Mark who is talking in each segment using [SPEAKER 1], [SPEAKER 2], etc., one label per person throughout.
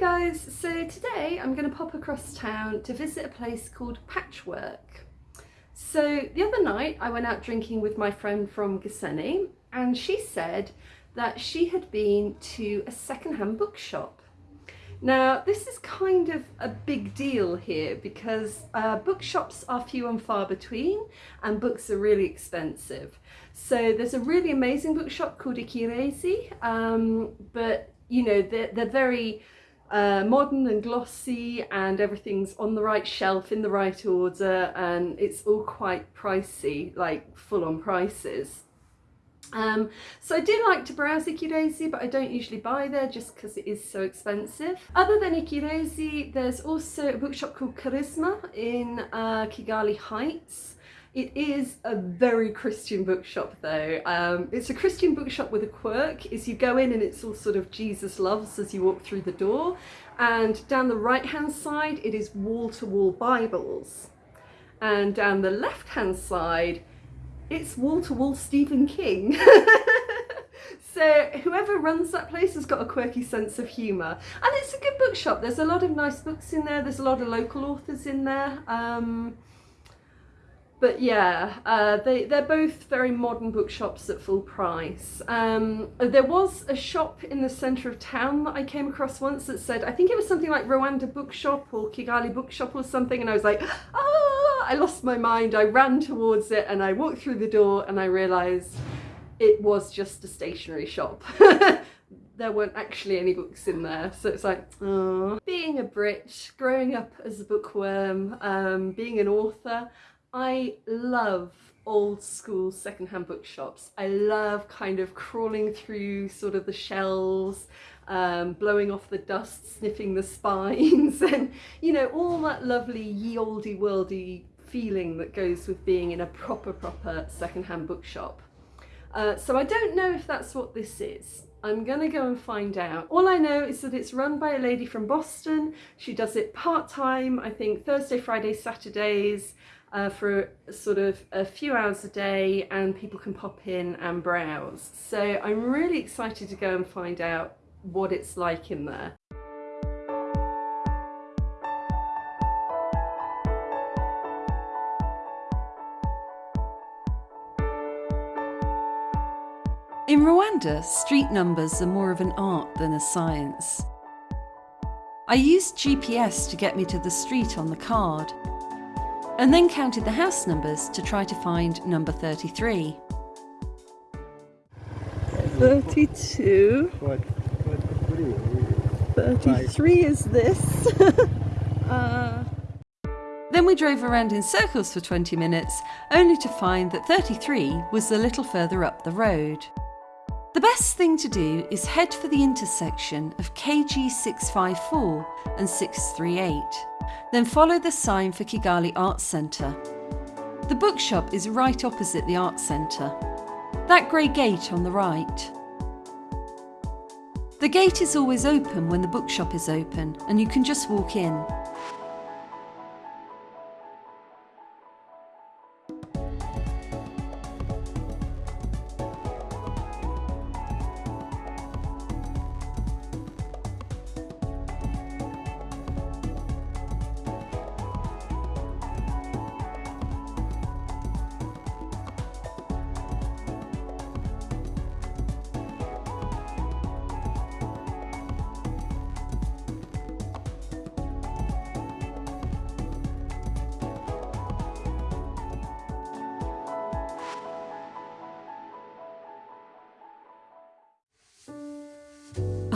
[SPEAKER 1] Guys, so today I'm going to pop across town to visit a place called Patchwork. So the other night I went out drinking with my friend from Gisenyi and she said that she had been to a secondhand bookshop. Now this is kind of a big deal here because uh, bookshops are few and far between and books are really expensive. So there's a really amazing bookshop called Ikirezi um, but you know they're, they're very uh, modern and glossy and everything's on the right shelf in the right order and it's all quite pricey like full on prices um, so I do like to browse Ikirezi but I don't usually buy there just because it is so expensive. Other than Ikirezi there's also a bookshop called Charisma in uh, Kigali Heights it is a very Christian bookshop though. Um, it's a Christian bookshop with a quirk is you go in and it's all sort of Jesus loves as you walk through the door. And down the right hand side it is wall-to-wall Bibles. And down the left hand side it's wall-to-wall -wall Stephen King. so whoever runs that place has got a quirky sense of humour. And it's a good bookshop. There's a lot of nice books in there. There's a lot of local authors in there. Um, but yeah, uh, they, they're both very modern bookshops at full price. Um, there was a shop in the centre of town that I came across once that said, I think it was something like Rwanda Bookshop or Kigali Bookshop or something, and I was like, ah, I lost my mind. I ran towards it and I walked through the door and I realised it was just a stationery shop. there weren't actually any books in there so it's like oh. being a Brit growing up as a bookworm um, being an author I love old school secondhand bookshops. I love kind of crawling through sort of the shelves, um, blowing off the dust, sniffing the spines and you know all that lovely ye olde worldy feeling that goes with being in a proper proper secondhand bookshop. Uh, so I don't know if that's what this is. I'm gonna go and find out. All I know is that it's run by a lady from Boston. She does it part-time, I think Thursday, Friday, Saturdays uh, for sort of a few hours a day and people can pop in and browse. So I'm really excited to go and find out what it's like in there.
[SPEAKER 2] In Rwanda, street numbers are more of an art than a science. I used GPS to get me to the street on the card, and then counted the house numbers to try to find number 33.
[SPEAKER 1] 32. 33 is this. uh...
[SPEAKER 2] Then we drove around in circles for 20 minutes, only to find that 33 was a little further up the road. The best thing to do is head for the intersection of KG 654 and 638. Then follow the sign for Kigali Arts Centre. The bookshop is right opposite the Arts Centre. That grey gate on the right. The gate is always open when the bookshop is open and you can just walk in.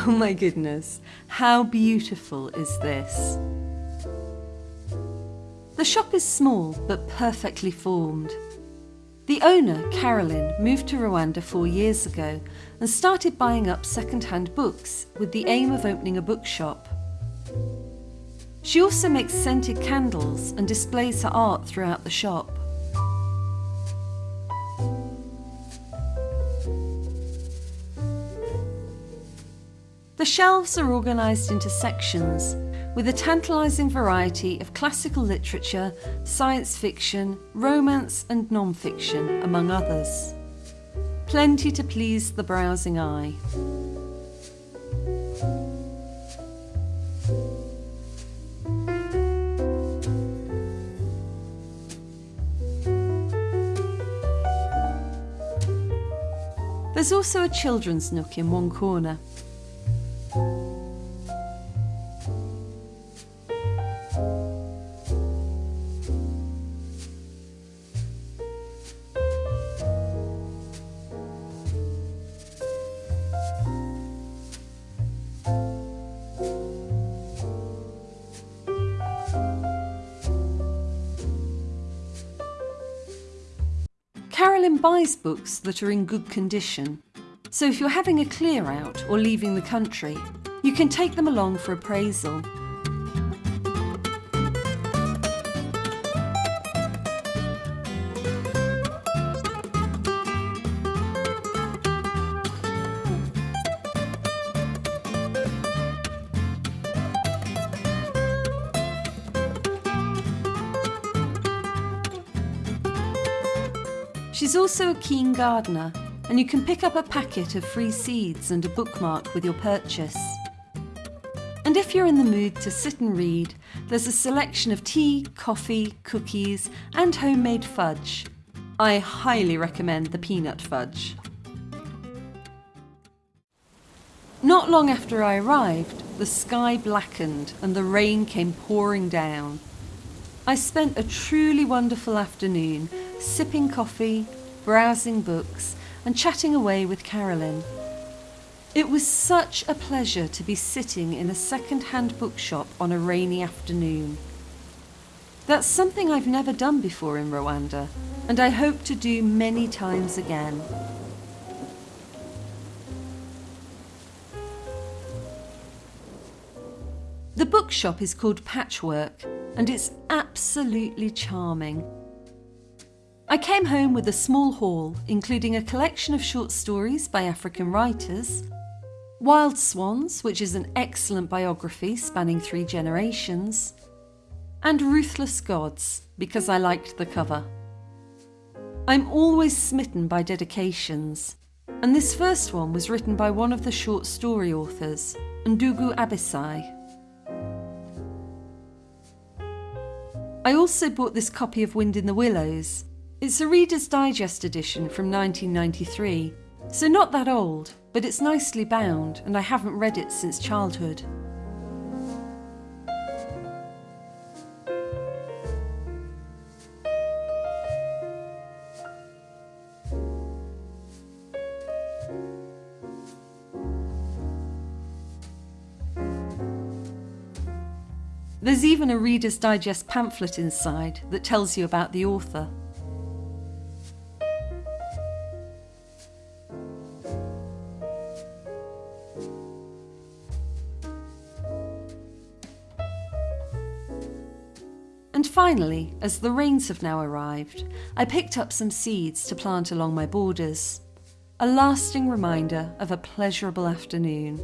[SPEAKER 2] Oh my goodness, how beautiful is this? The shop is small but perfectly formed. The owner, Carolyn, moved to Rwanda four years ago and started buying up second-hand books with the aim of opening a bookshop. She also makes scented candles and displays her art throughout the shop. The shelves are organised into sections with a tantalising variety of classical literature, science fiction, romance and non-fiction among others. Plenty to please the browsing eye. There's also a children's nook in one corner. Carolyn buys books that are in good condition, so if you're having a clear out or leaving the country, you can take them along for appraisal. She's also a keen gardener, and you can pick up a packet of free seeds and a bookmark with your purchase. And if you're in the mood to sit and read, there's a selection of tea, coffee, cookies, and homemade fudge. I highly recommend the peanut fudge. Not long after I arrived, the sky blackened and the rain came pouring down. I spent a truly wonderful afternoon sipping coffee, browsing books, and chatting away with Carolyn. It was such a pleasure to be sitting in a second hand bookshop on a rainy afternoon. That's something I've never done before in Rwanda, and I hope to do many times again. The bookshop is called Patchwork, and it's absolutely charming. I came home with a small haul, including a collection of short stories by African writers, Wild Swans, which is an excellent biography spanning three generations, and Ruthless Gods, because I liked the cover. I'm always smitten by dedications, and this first one was written by one of the short story authors, Ndugu Abisai. I also bought this copy of Wind in the Willows, it's a Reader's Digest edition from 1993, so not that old, but it's nicely bound and I haven't read it since childhood. There's even a Reader's Digest pamphlet inside that tells you about the author. Finally, as the rains have now arrived, I picked up some seeds to plant along my borders. A lasting reminder of a pleasurable afternoon.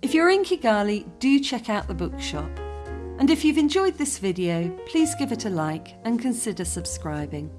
[SPEAKER 2] If you're in Kigali, do check out the bookshop. And if you've enjoyed this video, please give it a like and consider subscribing.